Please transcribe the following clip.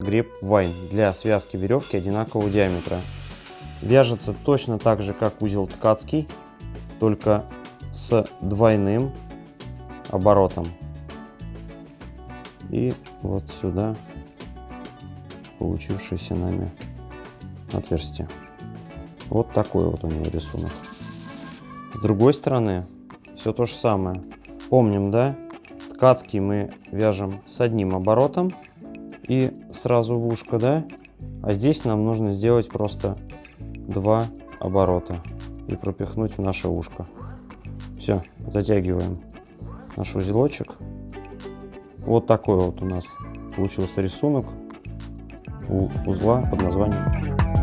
греб вайн для связки веревки одинакового диаметра. Вяжется точно так же, как узел ткацкий, только с двойным оборотом. И вот сюда получившееся нами отверстие. Вот такой вот у него рисунок. С другой стороны все то же самое. Помним, да? Ткацкий мы вяжем с одним оборотом и сразу в ушко, да? А здесь нам нужно сделать просто два оборота и пропихнуть в наше ушко. Все, затягиваем наш узелочек. Вот такой вот у нас получился рисунок у узла под названием